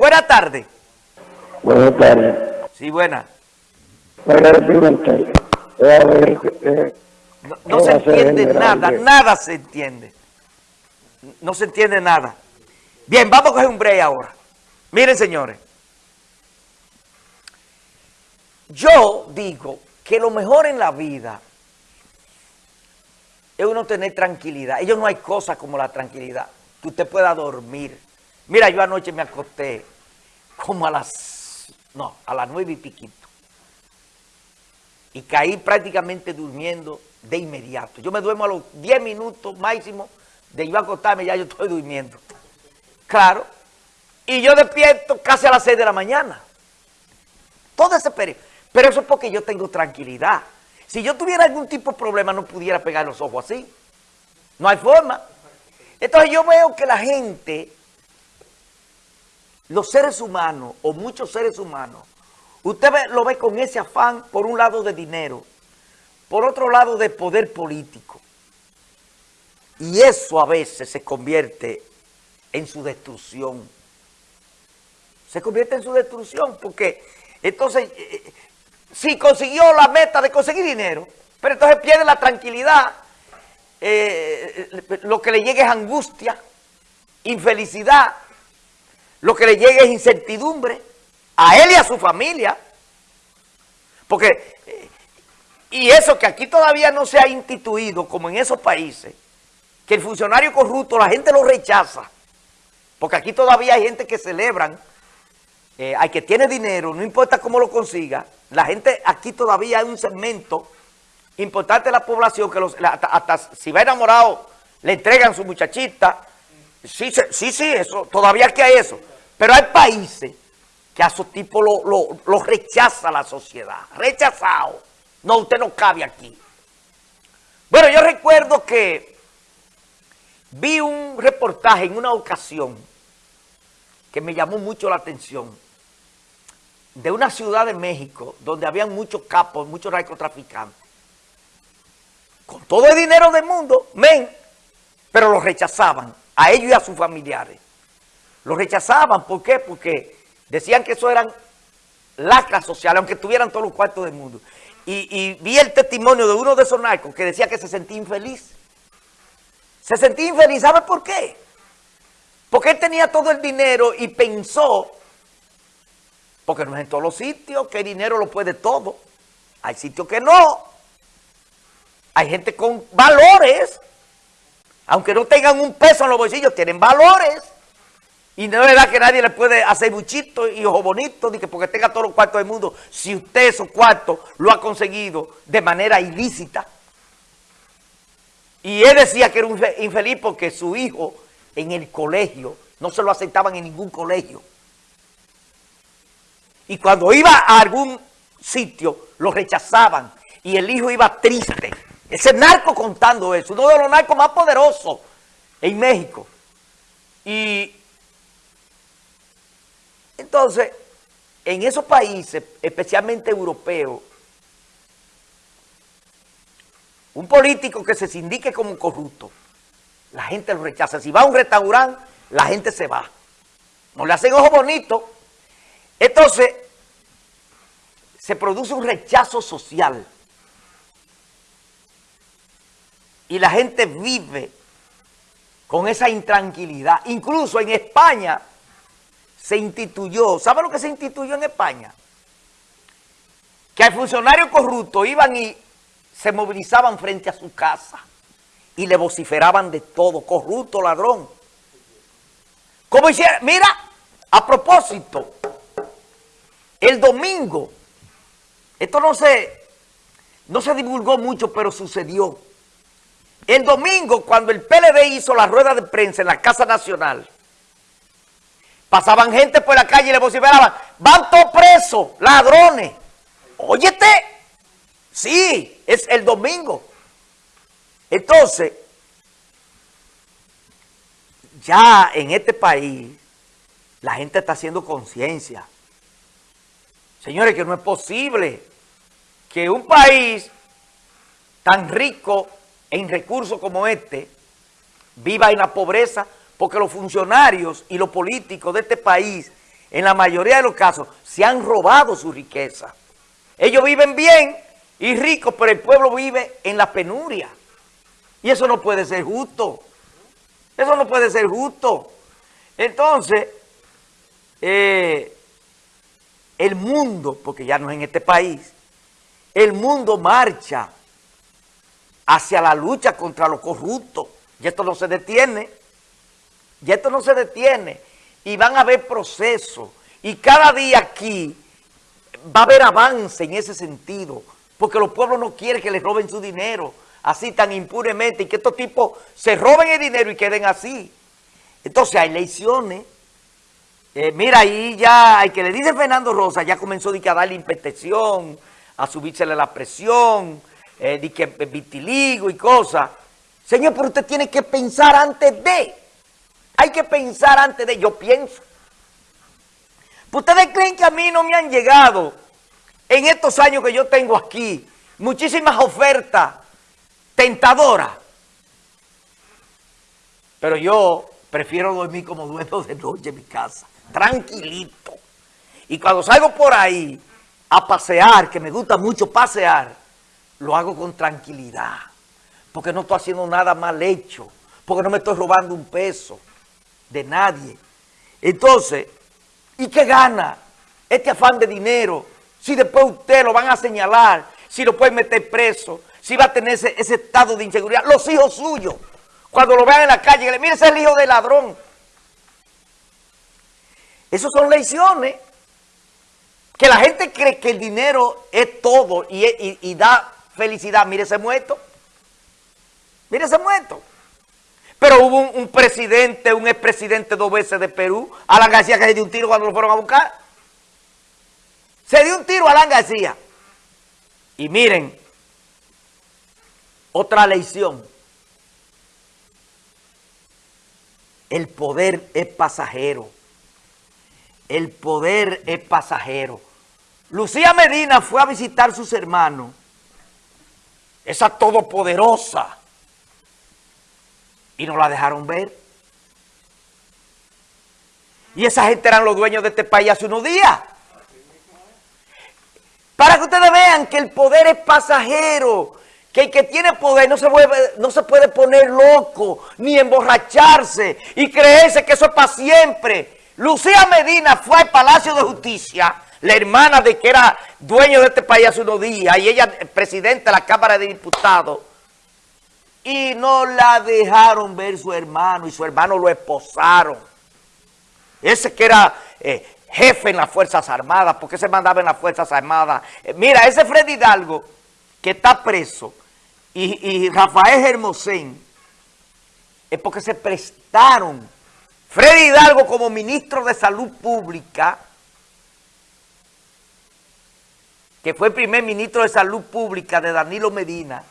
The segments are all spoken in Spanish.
Buenas tardes. Buenas tardes. Sí, buena. Para Pimentel. Eh, No, no se entiende nada, nada se entiende. No se entiende nada. Bien, vamos a coger un break ahora. Miren, señores. Yo digo que lo mejor en la vida es uno tener tranquilidad. Ellos no hay cosa como la tranquilidad. Que usted pueda dormir. Mira, yo anoche me acosté como a las, no, a las nueve y piquito. Y caí prácticamente durmiendo de inmediato. Yo me duermo a los diez minutos máximo de yo acostarme, ya yo estoy durmiendo. Claro. Y yo despierto casi a las seis de la mañana. Todo ese periodo. Pero eso es porque yo tengo tranquilidad. Si yo tuviera algún tipo de problema, no pudiera pegar los ojos así. No hay forma. Entonces yo veo que la gente los seres humanos o muchos seres humanos, usted lo ve con ese afán, por un lado de dinero, por otro lado de poder político. Y eso a veces se convierte en su destrucción. Se convierte en su destrucción porque entonces, eh, eh, si consiguió la meta de conseguir dinero, pero entonces pierde la tranquilidad, eh, lo que le llegue es angustia, infelicidad, lo que le llegue es incertidumbre a él y a su familia. Porque, eh, y eso que aquí todavía no se ha instituido, como en esos países, que el funcionario corrupto, la gente lo rechaza. Porque aquí todavía hay gente que celebran, eh, hay que tiene dinero, no importa cómo lo consiga. La gente, aquí todavía hay un segmento importante de la población que los, hasta si va enamorado, le entregan su muchachita, Sí, sí, sí, eso, todavía que hay eso. Pero hay países que a esos tipos lo, rechaza la sociedad. Rechazado. No, usted no cabe aquí. Bueno, yo recuerdo que vi un reportaje en una ocasión que me llamó mucho la atención de una ciudad de México donde habían muchos capos, muchos narcotraficantes. Con todo el dinero del mundo, men, pero los rechazaban a ellos y a sus familiares. Los rechazaban, ¿por qué? Porque decían que eso eran lacras sociales, aunque tuvieran todos los cuartos del mundo. Y, vi el testimonio de uno de esos narcos que decía que se sentía infeliz. Se sentía infeliz, ¿sabe por qué? Porque él tenía todo el dinero y pensó, porque no es en todos los sitios que el dinero lo puede todo. Hay sitios que no. Hay gente con valores aunque no tengan un peso en los bolsillos, tienen valores. Y no es verdad que nadie le puede hacer buchito y ojo bonito, ni que porque tenga todos los cuartos del mundo, si usted esos cuartos lo ha conseguido de manera ilícita. Y él decía que era un infeliz porque su hijo en el colegio no se lo aceptaban en ningún colegio. Y cuando iba a algún sitio, lo rechazaban y el hijo iba triste. Ese narco contando eso, uno de los narcos más poderosos en México. Y entonces, en esos países, especialmente europeos, un político que se sindique como corrupto, la gente lo rechaza. Si va a un restaurante, la gente se va. No le hacen ojo bonito. Entonces, se produce un rechazo social. Y la gente vive con esa intranquilidad. Incluso en España se instituyó, ¿sabe lo que se instituyó en España? Que al funcionario corrupto iban y se movilizaban frente a su casa y le vociferaban de todo, corrupto, ladrón. Como hicieron, mira, a propósito, el domingo, esto no se, no se divulgó mucho, pero sucedió. El domingo, cuando el PLD hizo la rueda de prensa en la Casa Nacional, pasaban gente por la calle y le vociferaban, van todos presos, ladrones. Óyete, sí, es el domingo. Entonces, ya en este país, la gente está haciendo conciencia. Señores, que no es posible que un país tan rico en recursos como este viva en la pobreza porque los funcionarios y los políticos de este país en la mayoría de los casos, se han robado su riqueza. Ellos viven bien y ricos, pero el pueblo vive en la penuria. Y eso no puede ser justo. Eso no puede ser justo. Entonces, eh, el mundo, porque ya no es en este país, el mundo marcha hacia la lucha contra los corruptos. Y esto no se detiene. Y esto no se detiene. Y van a haber procesos. Y cada día aquí va a haber avance en ese sentido. Porque los pueblos no quieren que les roben su dinero así tan impunemente y que estos tipos se roben el dinero y queden así. Entonces hay elecciones. Eh, mira, ahí ya, el que le dice Fernando Rosa, ya comenzó a darle inspección, a subírsele la presión, eh, de que vitiligo y cosas. Señor, pero usted tiene que pensar antes de. Hay que pensar antes de. Yo pienso. ¿Ustedes creen que a mí no me han llegado en estos años que yo tengo aquí muchísimas ofertas tentadoras? Pero yo prefiero dormir como dueño de noche en mi casa, tranquilito. Y cuando salgo por ahí a pasear, que me gusta mucho pasear, lo hago con tranquilidad, porque no estoy haciendo nada mal hecho, porque no me estoy robando un peso de nadie. Entonces, ¿y qué gana este afán de dinero? Si después usted lo van a señalar, si lo pueden meter preso, si va a tener ese, estado de inseguridad, los hijos suyos, cuando lo vean en la calle, le mire ese es el hijo del ladrón. Esas son lecciones que la gente cree que el dinero es todo y, y da felicidad. Mire ese muerto. Mire ese muerto. Pero hubo un, presidente, un expresidente dos veces de Perú, Alan García, que se dio un tiro cuando lo fueron a buscar. Se dio un tiro a Alan García. Y miren, otra lección. El poder es pasajero. El poder es pasajero. Lucía Medina fue a visitar sus hermanos esa todopoderosa, y no la dejaron ver. Y esa gente eran los dueños de este país hace unos días. Para que ustedes vean que el poder es pasajero, que el que tiene poder no se, no se puede poner loco, ni emborracharse y creerse que eso es para siempre. Lucía Medina fue al Palacio de Justicia la hermana de que era dueño de este país hace unos días, y ella presidenta de la Cámara de Diputados, y no la dejaron ver su hermano, y su hermano lo esposaron. Ese que era eh, jefe en las Fuerzas Armadas, porque se mandaba en las Fuerzas Armadas. Eh, mira, ese Freddy Hidalgo, que está preso, y, y Rafael Hermosén, es porque se prestaron. Freddy Hidalgo como ministro de Salud Pública, que fue primer ministro de Salud Pública de Danilo Medina,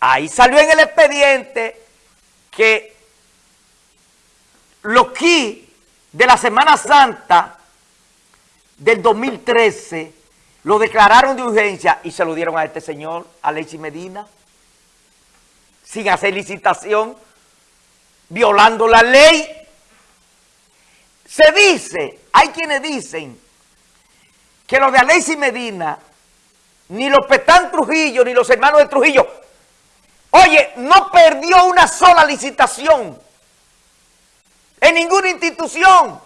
ahí salió en el expediente que los KI de la Semana Santa del 2013 lo declararon de urgencia y se lo dieron a este señor, Alexis Medina, sin hacer licitación, violando la ley. Se dice, hay quienes dicen que los de Alexis Medina, ni los Petán Trujillo, ni los hermanos de Trujillo, oye, no perdió una sola licitación en ninguna institución.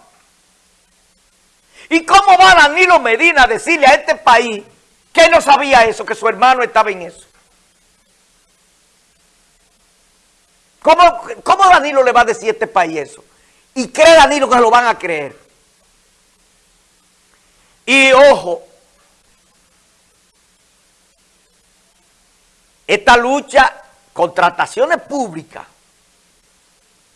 ¿Y cómo va Danilo Medina a decirle a este país que no sabía eso, que su hermano estaba en eso? ¿Cómo, ¿Cómo, Danilo le va a decir a este país eso? Y cree Danilo que lo van a creer. Y ojo, esta lucha, contrataciones públicas,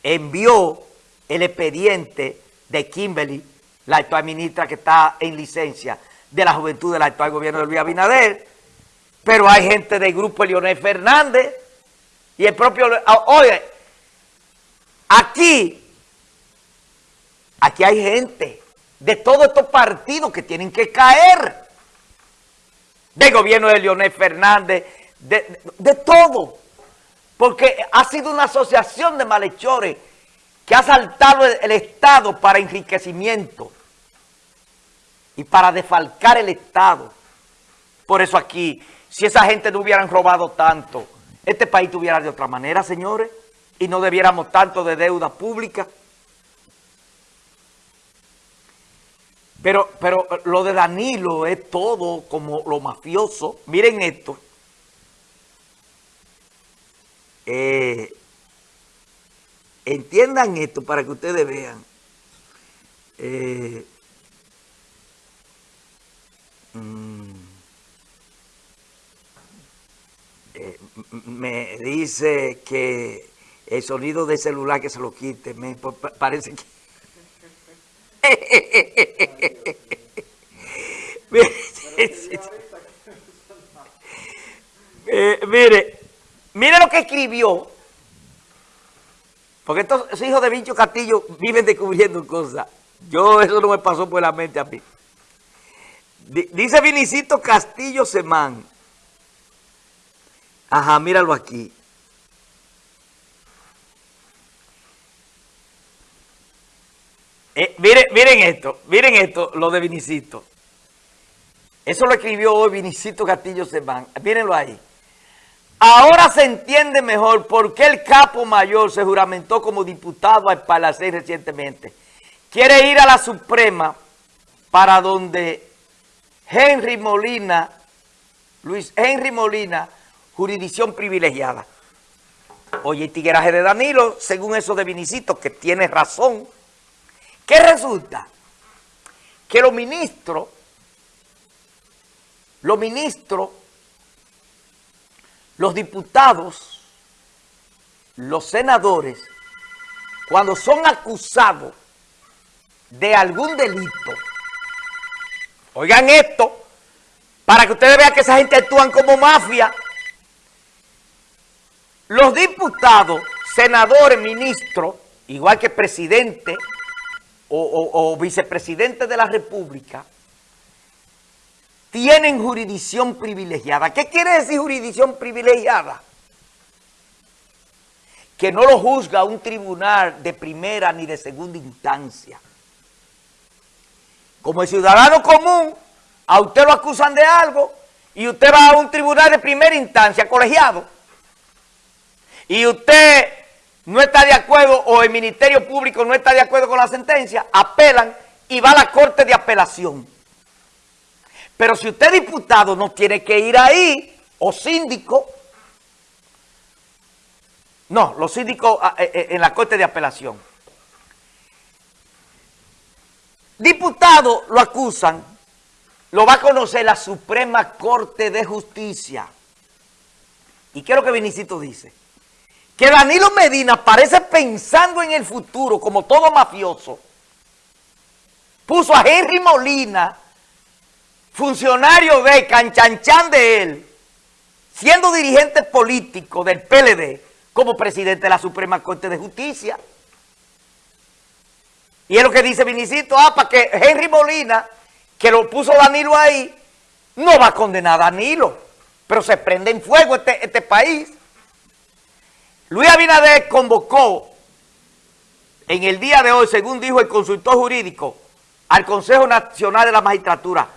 envió el expediente de Kimberly, la actual ministra que está en licencia de la juventud del actual gobierno de Luis Abinader, pero hay gente del grupo Leonel Fernández y el propio... Ah, oye, aquí, aquí hay gente de todos estos partidos que tienen que caer, del gobierno de Leonel Fernández, de, todo, porque ha sido una asociación de malhechores que ha saltado el, el Estado para enriquecimiento y para defalcar el Estado. Por eso aquí, si esa gente no hubieran robado tanto, este país tuviera de otra manera, señores, y no debiéramos tanto de deuda pública. Pero, pero lo de Danilo es todo como lo mafioso. Miren esto. Eh, entiendan esto para que ustedes vean. Eh, mm, eh, me dice que el sonido de celular que se lo quite, me parece que... mire, mire lo que escribió. Porque estos hijos de Vincho Castillo viven descubriendo cosas. Yo, eso no me pasó por la mente a mí. Dice Vinicito Castillo Semán. Ajá, míralo aquí. Eh, miren, miren esto, miren esto, lo de Vinicito. Eso lo escribió hoy Vinicito Castillo Semán. Mírenlo ahí. Ahora se entiende mejor por qué el capo mayor se juramentó como diputado al Palacé recientemente. Quiere ir a la Suprema para donde Henry Molina, Luis Henry Molina, jurisdicción privilegiada. Oye, tigueraje de Danilo, según eso de Vinicito, que tiene razón, ¿Qué resulta? Que los ministros, los ministros, los diputados, los senadores, cuando son acusados de algún delito, oigan esto, para que ustedes vean que esa gente actúan como mafia, los diputados, senadores, ministros, igual que presidente, o, vicepresidente de la República tienen jurisdicción privilegiada. ¿Qué quiere decir jurisdicción privilegiada? Que no lo juzga un tribunal de primera ni de segunda instancia. Como el ciudadano común, a usted lo acusan de algo y usted va a un tribunal de primera instancia, colegiado, y usted no está de acuerdo o el Ministerio Público no está de acuerdo con la sentencia, apelan y va a la Corte de Apelación. Pero si usted diputado no tiene que ir ahí, o síndico, no, los síndicos ah, eh, eh, en la Corte de Apelación. Diputado lo acusan, lo va a conocer la Suprema Corte de Justicia. ¿Y qué es lo que Vinicito dice? Que Danilo Medina parece pensando en el futuro como todo mafioso, puso a Henry Molina, funcionario de Canchanchan de él, siendo dirigente político del PLD, como presidente de la Suprema Corte de Justicia. Y es lo que dice Vinicito, ah, para que Henry Molina, que lo puso Danilo ahí, no va a condenar a Danilo, pero se prende en fuego este, este país. Luis Abinader convocó en el día de hoy, según dijo el consultor jurídico, al Consejo Nacional de la Magistratura.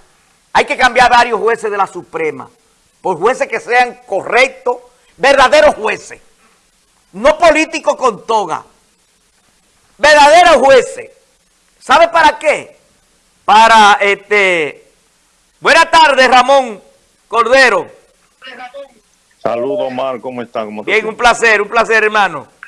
Hay que cambiar varios jueces de la Suprema por jueces que sean correctos, verdaderos jueces, no políticos con toga, verdaderos jueces. ¿Sabe para qué? Para, este, buenas tardes Ramón Cordero. Saludos, Omar, ¿cómo están? Bien, un placer, un placer, hermano.